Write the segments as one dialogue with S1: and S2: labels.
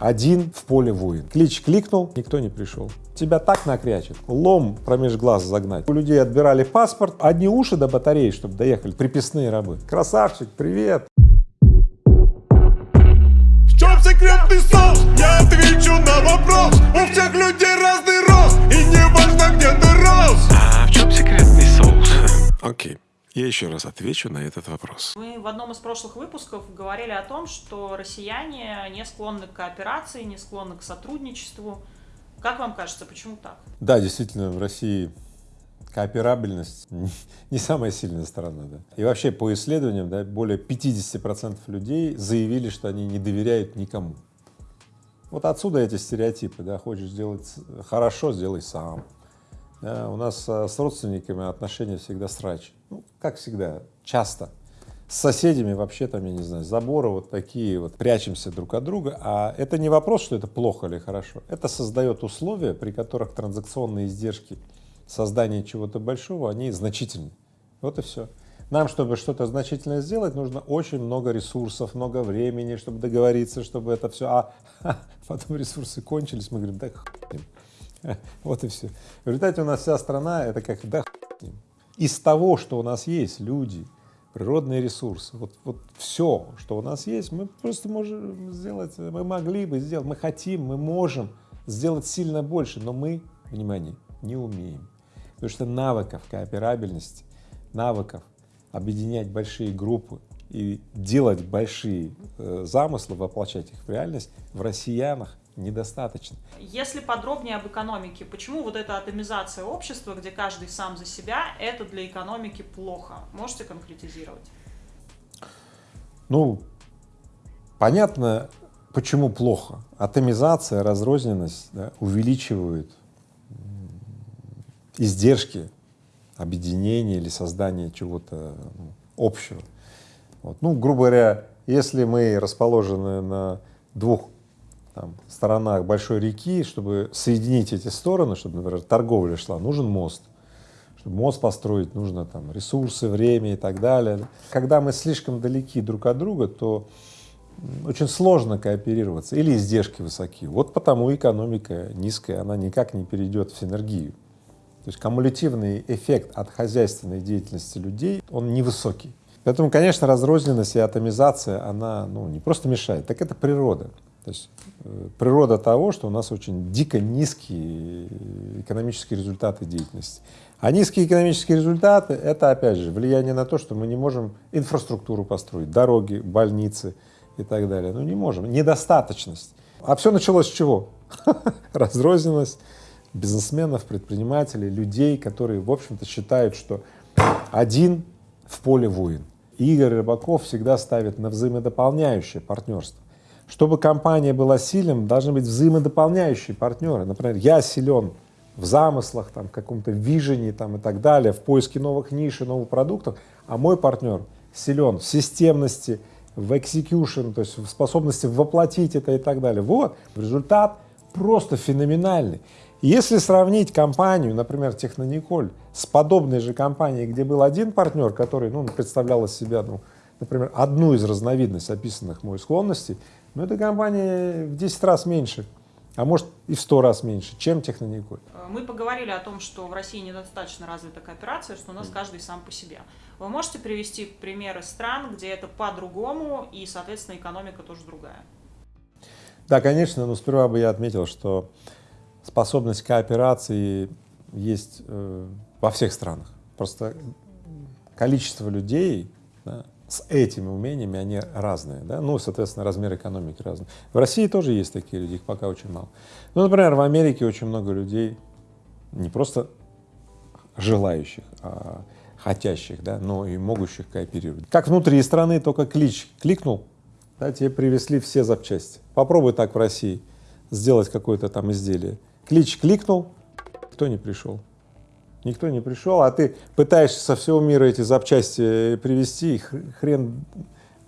S1: один в поле воин. Клич кликнул, никто не пришел. Тебя так накрячет, лом промеж глаз загнать. У людей отбирали паспорт, одни уши до батареи, чтобы доехали, приписные рабы. Красавчик, привет!
S2: В чем секретный соус? Я отвечу на вопрос У всех людей разный рост И не важно, где ты рос
S3: А в чем секретный соус? Окей, я еще раз отвечу на этот вопрос.
S4: Мы в одном из прошлых выпусков говорили о том, что россияне не склонны к кооперации, не склонны к сотрудничеству. Как вам кажется, почему так?
S1: Да, действительно, в России кооперабельность не самая сильная сторона. Да. И вообще по исследованиям да, более 50% людей заявили, что они не доверяют никому. Вот отсюда эти стереотипы, да, хочешь сделать хорошо, сделай сам. У нас а, с родственниками отношения всегда срач. Ну, как всегда, часто. С соседями вообще там, я не знаю, заборы вот такие вот, прячемся друг от друга, а это не вопрос, что это плохо или хорошо, это создает условия, при которых транзакционные издержки создания чего-то большого, они значительны. Вот и все. Нам, чтобы что-то значительное сделать, нужно очень много ресурсов, много времени, чтобы договориться, чтобы это все, а потом ресурсы кончились, мы говорим, да хуй вот и все. В результате у нас вся страна, это как, да Из того, что у нас есть, люди, природные ресурсы, вот, вот все, что у нас есть, мы просто можем сделать, мы могли бы сделать, мы хотим, мы можем сделать сильно больше, но мы, внимание, не умеем. Потому что навыков кооперабельности, навыков объединять большие группы и делать большие э, замыслы, воплощать их в реальность в россиянах недостаточно.
S4: Если подробнее об экономике, почему вот эта атомизация общества, где каждый сам за себя, это для экономики плохо? Можете конкретизировать?
S1: Ну, понятно, почему плохо. Атомизация, разрозненность да, увеличивают издержки объединения или создания чего-то ну, общего. Вот. Ну, грубо говоря, если мы расположены на двух там, сторонах большой реки, чтобы соединить эти стороны, чтобы, например, торговля шла, нужен мост. Чтобы мост построить, нужно там ресурсы, время и так далее. Когда мы слишком далеки друг от друга, то очень сложно кооперироваться или издержки высоки. Вот потому экономика низкая, она никак не перейдет в синергию. То есть кумулятивный эффект от хозяйственной деятельности людей, он невысокий. Поэтому, конечно, разрозненность и атомизация, она ну, не просто мешает, так это природа. То есть э, природа того, что у нас очень дико низкие экономические результаты деятельности. А низкие экономические результаты — это, опять же, влияние на то, что мы не можем инфраструктуру построить, дороги, больницы и так далее. Ну, не можем. Недостаточность. А все началось с чего? Разрозненность бизнесменов, предпринимателей, людей, которые, в общем-то, считают, что один в поле воин. Игорь Рыбаков всегда ставит на взаимодополняющее партнерство. Чтобы компания была сильным, должны быть взаимодополняющие партнеры. Например, я силен в замыслах, там, в каком-то вижении там, и так далее, в поиске новых ниш и новых продуктов, а мой партнер силен в системности, в execution, то есть в способности воплотить это и так далее. Вот, результат просто феноменальный. Если сравнить компанию, например, Технониколь, с подобной же компанией, где был один партнер, который ну, представлял из себя, ну, например, одну из разновидностей описанных мой склонностей, но эта компания в 10 раз меньше, а может и в 100 раз меньше, чем Технониколь.
S4: Мы поговорили о том, что в России недостаточно развита кооперация, что у нас каждый сам по себе. Вы можете привести примеры стран, где это по-другому и, соответственно, экономика тоже другая?
S1: Да, конечно, но сперва бы я отметил, что способность кооперации есть э, во всех странах. Просто количество людей да, с этими умениями, они разные, да, ну, соответственно, размер экономики разный. В России тоже есть такие люди, их пока очень мало. Ну, например, в Америке очень много людей, не просто желающих, а хотящих, да, но и могущих кооперировать. Как внутри страны, только клич кликнул, да, тебе привезли все запчасти. Попробуй так в России сделать какое-то там изделие. Клич кликнул, кто не пришел. Никто не пришел, а ты пытаешься со всего мира эти запчасти привезти, и хрен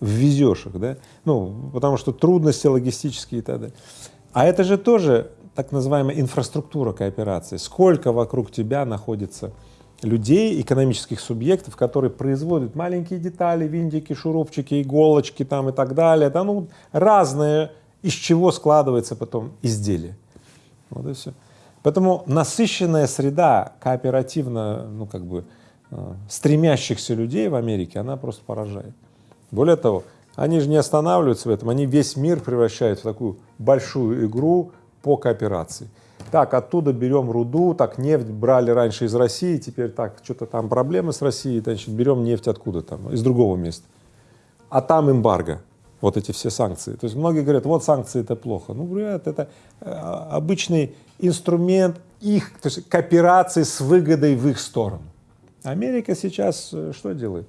S1: ввезешь их, да? Ну, потому что трудности логистические и так далее. А это же тоже так называемая инфраструктура кооперации. Сколько вокруг тебя находится людей, экономических субъектов, которые производят маленькие детали, винтики, шурупчики, иголочки там и так далее, да, ну, разные из чего складывается потом изделие. Вот и все. Поэтому насыщенная среда кооперативно, ну как бы э, стремящихся людей в Америке, она просто поражает. Более того, они же не останавливаются в этом, они весь мир превращают в такую большую игру по кооперации. Так, оттуда берем руду, так, нефть брали раньше из России, теперь так, что-то там проблемы с Россией, значит, берем нефть откуда там, из другого места. А там эмбарго, вот эти все санкции. То есть многие говорят, вот санкции это плохо. Ну, говорят, это э, обычный инструмент их, то есть кооперации с выгодой в их сторону. Америка сейчас э, что делает?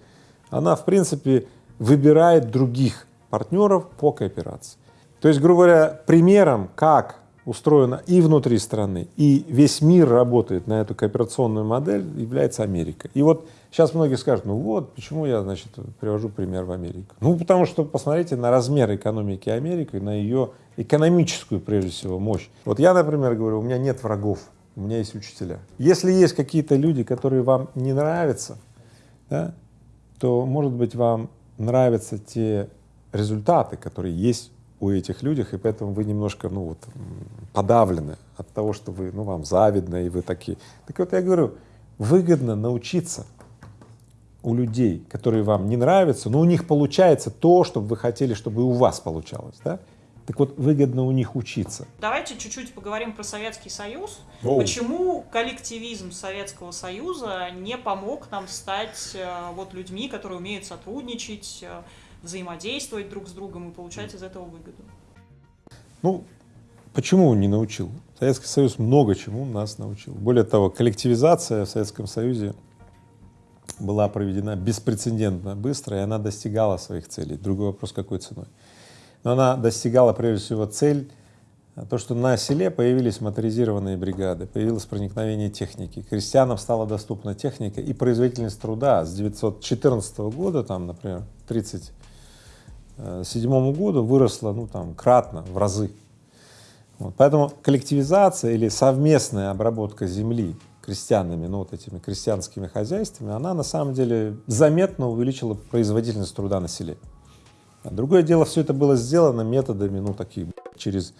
S1: Она, в принципе, выбирает других партнеров по кооперации. То есть, грубо говоря, примером, как устроено и внутри страны, и весь мир работает на эту кооперационную модель, является Америка. И вот сейчас многие скажут, ну вот, почему я, значит, привожу пример в Америку. Ну, потому что посмотрите на размер экономики Америки, на ее экономическую, прежде всего, мощь. Вот я, например, говорю, у меня нет врагов, у меня есть учителя. Если есть какие-то люди, которые вам не нравятся, да, то, может быть, вам нравятся те результаты, которые есть у этих людей, и поэтому вы немножко, ну вот, подавлены от того, что вы, ну, вам завидно, и вы такие. Так вот я говорю, выгодно научиться у людей, которые вам не нравятся, но у них получается то, что вы хотели, чтобы и у вас получалось, да? Так вот, выгодно у них учиться.
S4: Давайте чуть-чуть поговорим про Советский Союз.
S1: Оу.
S4: Почему коллективизм Советского Союза не помог нам стать э, вот людьми, которые умеют сотрудничать, э, взаимодействовать друг с другом и получать из этого выгоду?
S1: Ну, почему он не научил? Советский Союз много чему нас научил. Более того, коллективизация в Советском Союзе была проведена беспрецедентно быстро, и она достигала своих целей. Другой вопрос, какой ценой. Но она достигала прежде всего цель, то, что на селе появились моторизированные бригады, появилось проникновение техники, крестьянам стала доступна техника и производительность труда с 914 года, там, например, 1937 году выросла, ну, там, кратно, в разы. Вот. Поэтому коллективизация или совместная обработка земли крестьянами, ну, вот этими крестьянскими хозяйствами, она на самом деле заметно увеличила производительность труда на селе. А другое дело, все это было сделано методами, ну, такие, через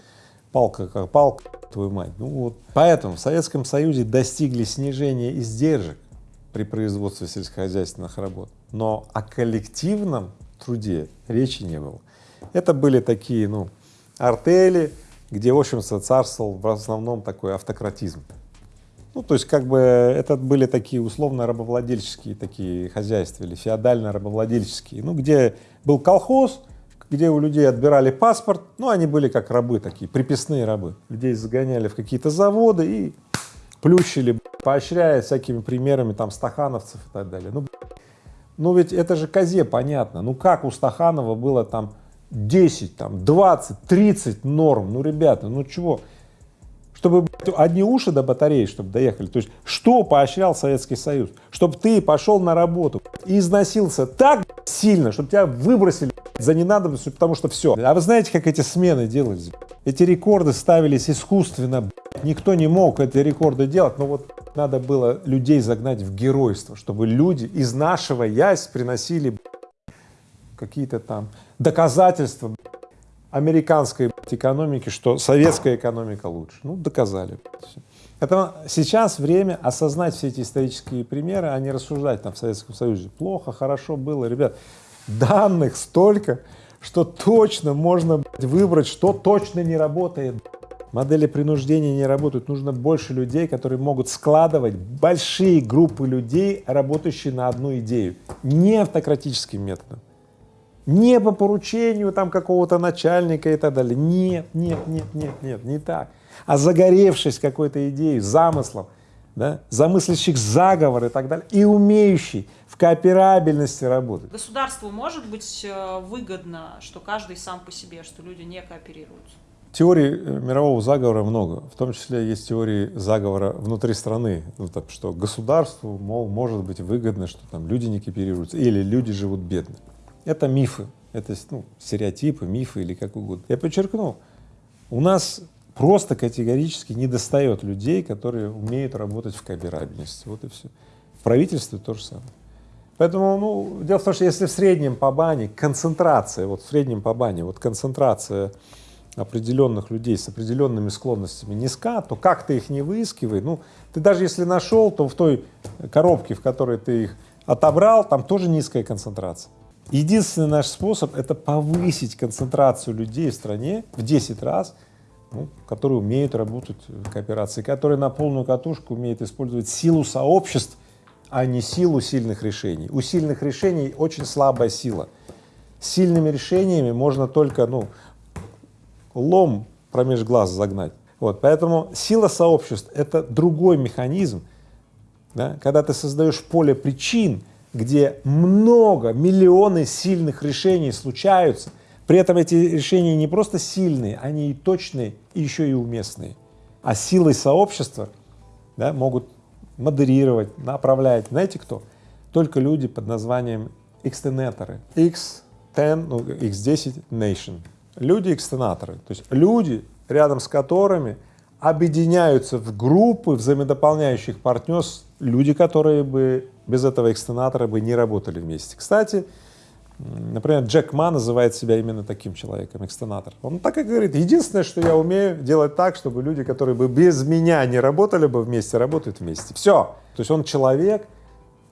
S1: палка как палка, твою мать. Ну вот. Поэтому в Советском Союзе достигли снижения издержек при производстве сельскохозяйственных работ, но о коллективном труде речи не было. Это были такие, ну, артели, где, в общем-то, царствовал в основном такой автократизм. Ну, то есть, как бы, это были такие условно-рабовладельческие такие хозяйства или феодально-рабовладельческие, ну, где был колхоз, где у людей отбирали паспорт, ну, они были как рабы такие, приписные рабы. Людей загоняли в какие-то заводы и плющили, поощряя всякими примерами там стахановцев и так далее. Ну, ну ведь это же козе понятно. Ну как у Стаханова было там 10, там 20, 30 норм? Ну, ребята, ну чего? Чтобы одни уши до батареи, чтобы доехали. То есть что поощрял Советский Союз? Чтобы ты пошел на работу и износился так сильно, чтобы тебя выбросили за ненадобностью, потому что все. А вы знаете, как эти смены делались? Эти рекорды ставились искусственно. Никто не мог эти рекорды делать, но вот надо было людей загнать в геройство, чтобы люди, изнашиваясь, приносили какие-то там доказательства американской экономики, что советская экономика лучше. Ну, доказали. Это сейчас время осознать все эти исторические примеры, а не рассуждать там в Советском Союзе. Плохо, хорошо было. Ребят, данных столько, что точно можно выбрать, что точно не работает. Модели принуждения не работают. Нужно больше людей, которые могут складывать большие группы людей, работающие на одну идею. Не автократическим методом. Не по поручению там какого-то начальника и так далее. Нет, нет, нет, нет, нет, не так. А загоревшись какой-то идеей, замыслом, да, замыслящих заговор и так далее, и умеющий в кооперабельности работать.
S4: Государству может быть э, выгодно, что каждый сам по себе, что люди не кооперируются?
S1: Теорий э, мирового заговора много, в том числе есть теории заговора внутри страны, ну, так, что государству, мол, может быть выгодно, что там люди не кооперируются или люди живут бедно. Это мифы, это ну, стереотипы, мифы или как угодно. Я подчеркну, у нас просто категорически не достает людей, которые умеют работать в кооперабельности. Вот и все. В правительстве то же самое. Поэтому, ну, дело в том, что если в среднем по бане концентрация, вот в среднем по бане, вот концентрация определенных людей с определенными склонностями низка, то как ты их не выискивай, ну, ты даже если нашел, то в той коробке, в которой ты их отобрал, там тоже низкая концентрация. Единственный наш способ — это повысить концентрацию людей в стране в 10 раз, ну, которые умеют работать в кооперации, которые на полную катушку умеют использовать силу сообществ, а не силу сильных решений. У сильных решений очень слабая сила. Сильными решениями можно только, ну, лом промеж глаз загнать. Вот, поэтому сила сообществ — это другой механизм, да? когда ты создаешь поле причин, где много, миллионы сильных решений случаются, при этом эти решения не просто сильные, они и точные, и еще и уместные. А силой сообщества да, могут модерировать, направлять. Знаете кто? Только люди под названием экстенаторы. X10, ну, X10 Nation. Люди-экстенаторы. То есть люди, рядом с которыми объединяются в группы взаимодополняющих партнерств люди, которые бы без этого экстенатора бы не работали вместе. Кстати, например, Джек Ма называет себя именно таким человеком, экстенатор. Он так и говорит, единственное, что я умею делать так, чтобы люди, которые бы без меня не работали бы вместе, работают вместе. Все. То есть он человек,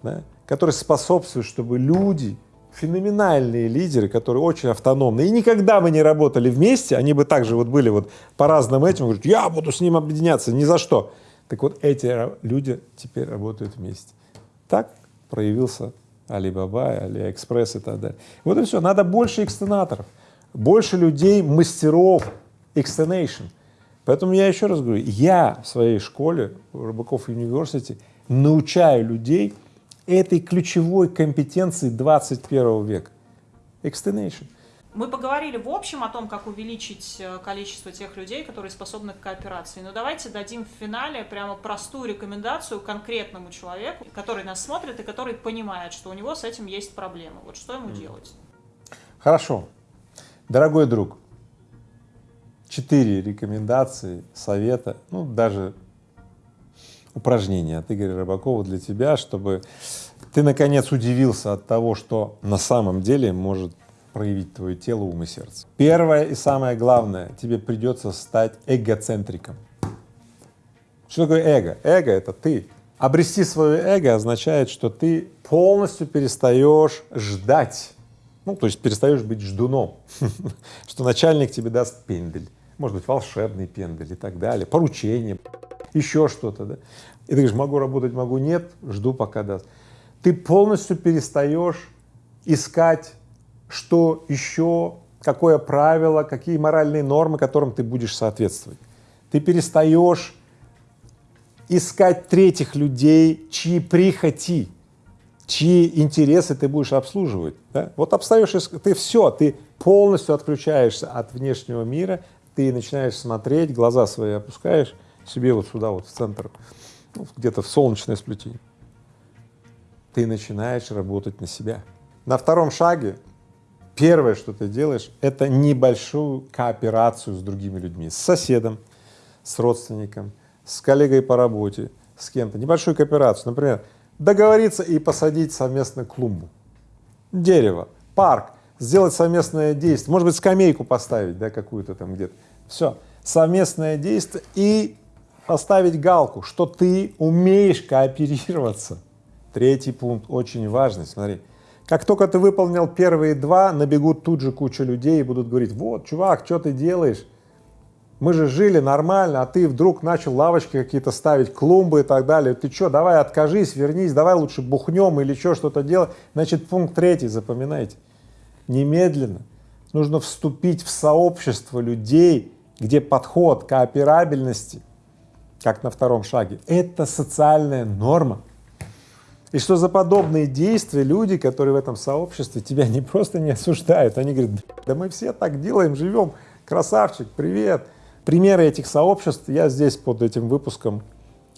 S1: да, который способствует, чтобы люди феноменальные лидеры, которые очень автономны, и никогда бы не работали вместе, они бы также вот были вот по разным этим, говорят, я буду с ним объединяться, ни за что. Так вот эти люди теперь работают вместе. Так проявился Алибаба, Алиэкспресс и так далее. Вот и все. Надо больше extenator ов, больше людей, мастеров extenation. Поэтому я еще раз говорю, я в своей школе, в Рыбаков университете, научаю людей этой ключевой компетенции 21 века — extension.
S4: Мы поговорили в общем о том, как увеличить э, количество тех людей, которые способны к кооперации. Но давайте дадим в финале прямо простую рекомендацию конкретному человеку, который нас смотрит и который понимает, что у него с этим есть проблемы. Вот что ему делать?
S1: Хорошо. Дорогой друг, четыре рекомендации, совета, ну даже упражнение от Игоря Рыбакова для тебя, чтобы ты наконец удивился от того, что на самом деле может проявить твое тело, ум и сердце. Первое и самое главное, тебе придется стать эгоцентриком. Что такое эго? Эго — это ты. Обрести свое эго означает, что ты полностью перестаешь ждать, ну, то есть перестаешь быть ждуном, что начальник тебе даст пендель, может быть, волшебный пендель и так далее, поручение, еще что-то, да. И ты говоришь, могу работать, могу нет, жду пока даст. Ты полностью перестаешь искать, что еще, какое правило, какие моральные нормы, которым ты будешь соответствовать. Ты перестаешь искать третьих людей, чьи прихоти, чьи интересы ты будешь обслуживать. Да? Вот обстаешь, ты все, ты полностью отключаешься от внешнего мира, ты начинаешь смотреть, глаза свои опускаешь себе вот сюда, вот в центр, ну, где-то в солнечное сплетение. Ты начинаешь работать на себя. На втором шаге первое, что ты делаешь, это небольшую кооперацию с другими людьми, с соседом, с родственником, с коллегой по работе, с кем-то, небольшую кооперацию. Например, договориться и посадить совместно клумбу, дерево, парк, сделать совместное действие, может быть, скамейку поставить, да, какую-то там где-то. Все, совместное действие и поставить галку, что ты умеешь кооперироваться. Третий пункт очень важный, смотри. Как только ты выполнил первые два, набегут тут же куча людей и будут говорить, вот, чувак, что ты делаешь? Мы же жили нормально, а ты вдруг начал лавочки какие-то ставить, клумбы и так далее. Ты что, давай откажись, вернись, давай лучше бухнем или еще что-то делать. Значит, пункт третий, запоминайте. Немедленно нужно вступить в сообщество людей, где подход кооперабельности, как на втором шаге, это социальная норма. И что за подобные действия люди, которые в этом сообществе, тебя не просто не осуждают, они говорят, да мы все так делаем, живем, красавчик, привет. Примеры этих сообществ я здесь под этим выпуском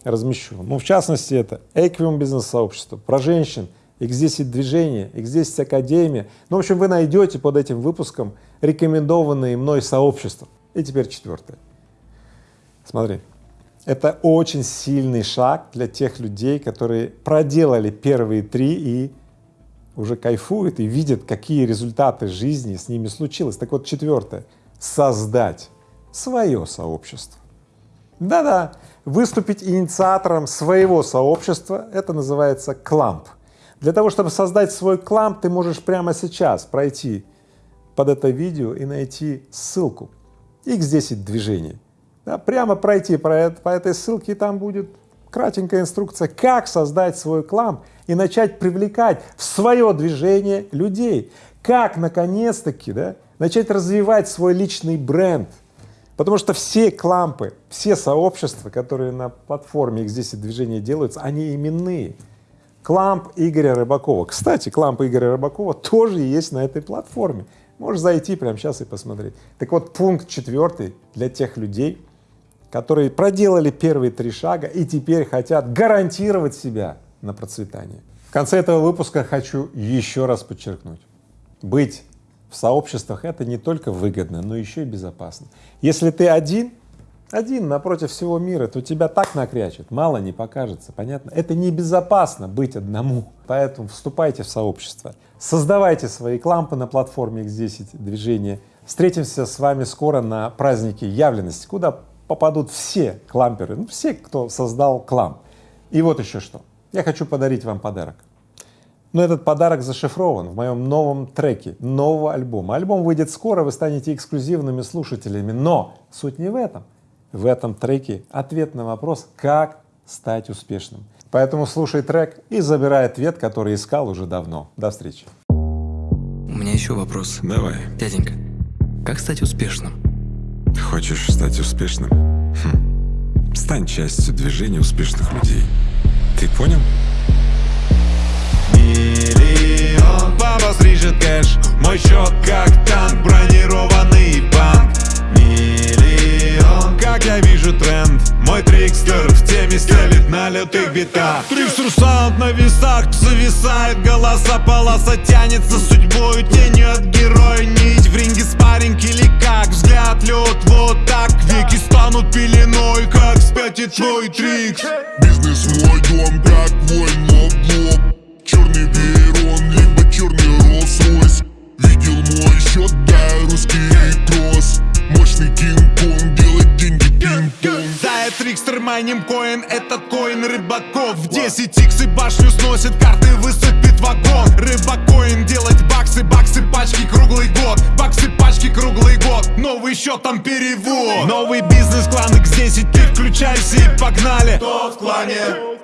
S1: размещу. Ну, в частности, это Equium бизнес-сообщество, про женщин, X10 движение, X10 академия. Ну, в общем, вы найдете под этим выпуском рекомендованные мной сообщества. И теперь четвертое. Смотри, это очень сильный шаг для тех людей, которые проделали первые три и уже кайфуют и видят, какие результаты жизни с ними случилось. Так вот, четвертое — создать свое сообщество. Да-да, выступить инициатором своего сообщества, это называется кламп. Для того, чтобы создать свой кламп, ты можешь прямо сейчас пройти под это видео и найти ссылку X10 движений. Да, прямо пройти по, по этой ссылке, и там будет кратенькая инструкция, как создать свой кламп и начать привлекать в свое движение людей, как наконец-таки да, начать развивать свой личный бренд, Потому что все клампы, все сообщества, которые на платформе X10 движения делаются, они именные. Кламп Игоря Рыбакова. Кстати, кламп Игоря Рыбакова тоже есть на этой платформе. Можешь зайти прямо сейчас и посмотреть. Так вот, пункт четвертый для тех людей, которые проделали первые три шага и теперь хотят гарантировать себя на процветание. В конце этого выпуска хочу еще раз подчеркнуть. Быть в сообществах это не только выгодно, но еще и безопасно. Если ты один, один напротив всего мира, то тебя так накрячет, мало не покажется, понятно? Это небезопасно быть одному, поэтому вступайте в сообщество, создавайте свои клампы на платформе X10 движения. Встретимся с вами скоро на празднике явленности, куда попадут все кламперы, ну все, кто создал кламп. И вот еще что, я хочу подарить вам подарок. Но этот подарок зашифрован в моем новом треке нового альбома. Альбом выйдет скоро, вы станете эксклюзивными слушателями, но суть не в этом. В этом треке ответ на вопрос, как стать успешным. Поэтому слушай трек и забирай ответ, который искал уже давно. До встречи.
S5: У меня еще вопрос.
S3: Давай.
S5: Дяденька, как стать успешным?
S3: Хочешь стать успешным? Хм. Стань частью движения успешных людей. Ты понял?
S2: Миллион Папа стрижет кэш Мой счет как танк Бронированный банк Миллион Как я вижу тренд. Мой трикстер в теме стелит на лютых битах. Трикстер саунд на весах Зависает голоса полоса Тянется судьбою тенью от героя Нить. В ринге спарринг или как? Взгляд лед вот так. Веки станут пеленой Как спятит твой трикс.
S6: Бизнес мой дом, как воин лоб. Черный Вейрон, либо черный Rolls-Royce Видел мой счет, да, русский кросс Мощный Кинг-Конг, делать деньги пинг-понг.
S2: Да, я трикстер, майним коин, этот коин рыбаков. В 10 икс и башню сносит, карты высыпет вагон Рыбакоин делать баксы, баксы пачки круглый год. Баксы пачки круглый год, новый счет там перевод. Новый бизнес, клан X10, ты включайся и погнали. Кто в клане?